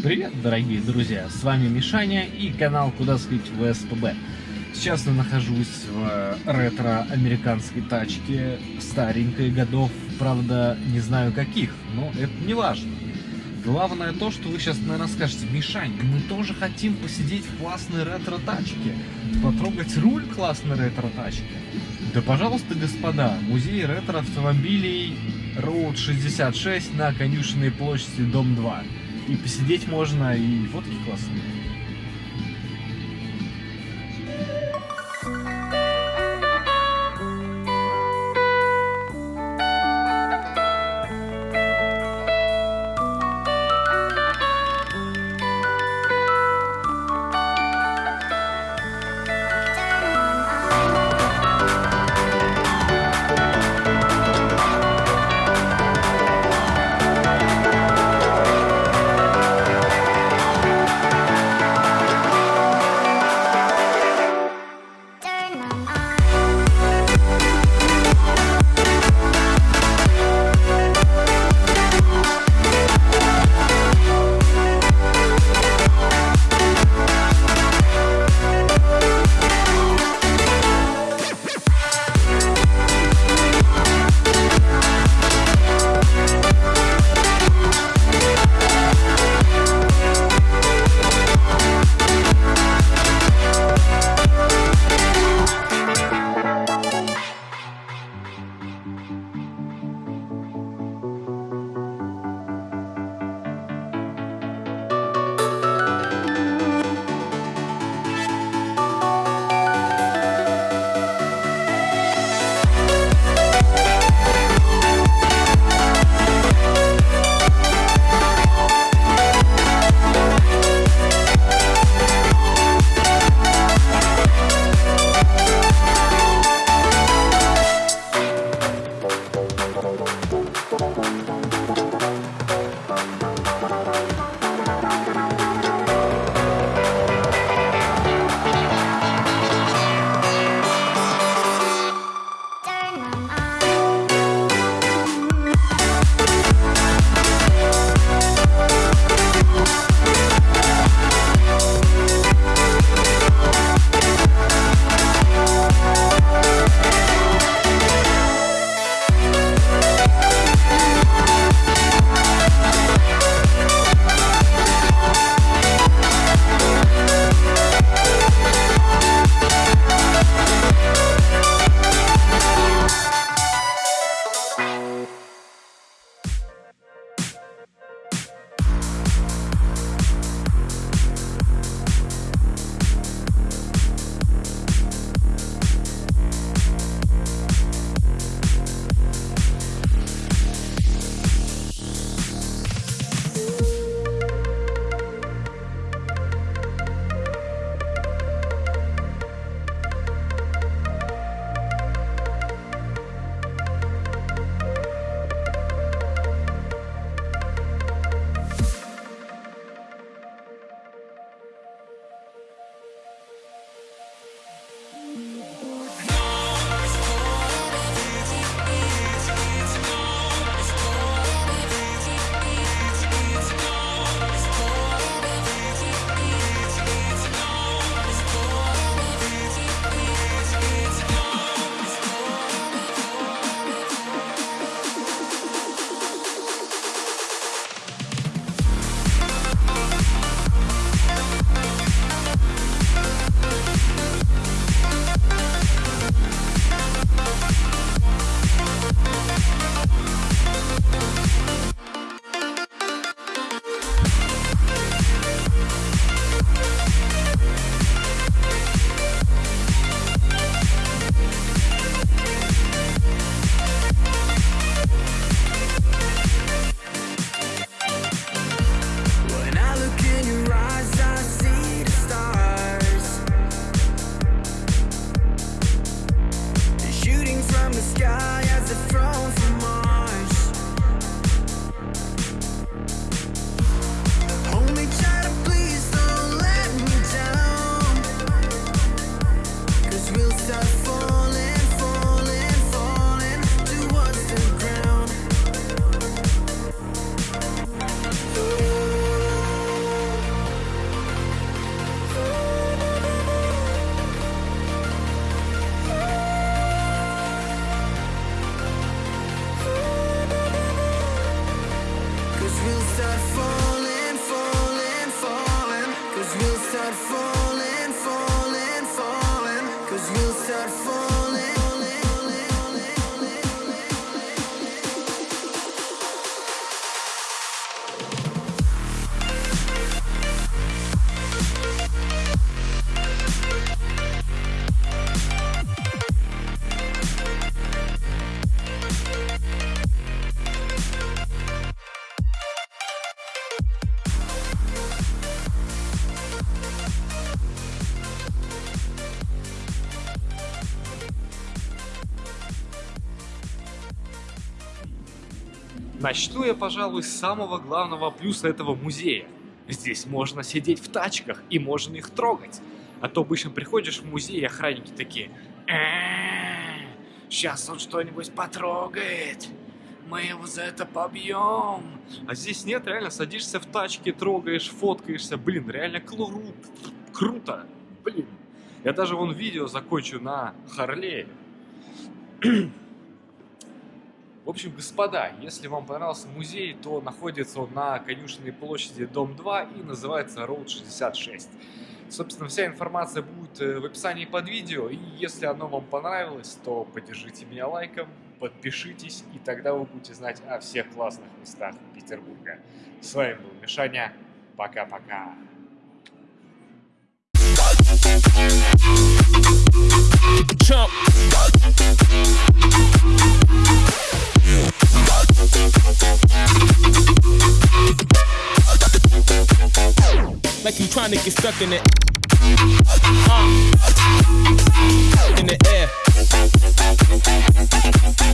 Привет, дорогие друзья! С вами Мишаня и канал Куда слить в СПБ. Сейчас я нахожусь в ретро-американской тачке, старенькой годов, правда, не знаю каких, но это не важно. Главное то, что вы сейчас, наверное, скажете, Мишань, мы тоже хотим посидеть в классной ретро-тачке, потрогать руль классной ретро-тачки. Да, пожалуйста, господа, музей ретро-автомобилей Road 66 на конюшенной площади, дом 2. И посидеть можно, и фотки классные. Start falling, falling, falling. Cause we'll start falling, falling, falling. Cause we'll start falling. Начну я, пожалуй, с самого главного плюса этого музея. Здесь можно сидеть в тачках и можно их трогать. А то обычно приходишь в музей, и охранники такие... Сейчас он что-нибудь потрогает. Мы его за это побьем. А здесь нет, реально садишься в тачке, трогаешь, фоткаешься. Блин, реально кру- круто. Блин. Я даже вон видео закончу на Харлее. В общем, господа, если вам понравился музей, то находится он на Конюшенной площади, дом 2 и называется Road 66. Собственно, вся информация будет э, в описании под видео, и если оно вам понравилось, то поддержите меня лайком, подпишитесь, и тогда вы будете знать о всех классных местах Петербурга. С вами был Мишаня, пока-пока. chump. trying to get stuck in it. Uh, in the air.